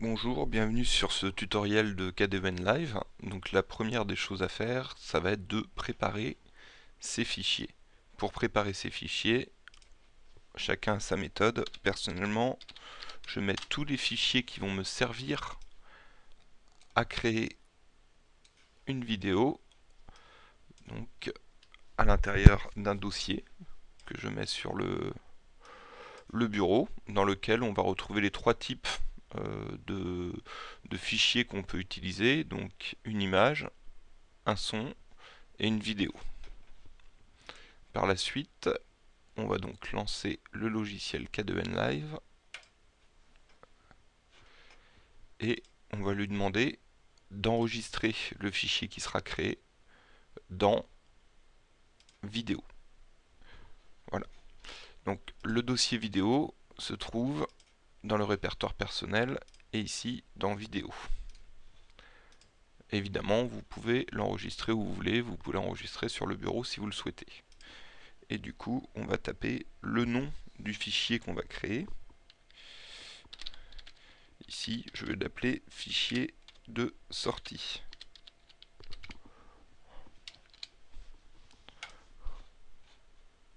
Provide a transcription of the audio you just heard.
Bonjour, bienvenue sur ce tutoriel de KDEVN Live. Donc la première des choses à faire, ça va être de préparer ces fichiers. Pour préparer ces fichiers, chacun a sa méthode. Personnellement, je mets tous les fichiers qui vont me servir à créer une vidéo donc à l'intérieur d'un dossier que je mets sur le bureau dans lequel on va retrouver les trois types euh, de, fichiers qu'on peut utiliser, donc une image, un son et une vidéo. Par la suite, on va donc lancer le logiciel K2N Live et on va lui demander d'enregistrer le fichier qui sera créé dans vidéo. Voilà. Donc le dossier vidéo se trouve dans le répertoire personnel et ici dans vidéo. Évidemment, vous pouvez l'enregistrer où vous voulez, vous pouvez l'enregistrer sur le bureau si vous le souhaitez. Et du coup, on va taper le nom du fichier qu'on va créer. Ici, je vais l'appeler fichier de sortie.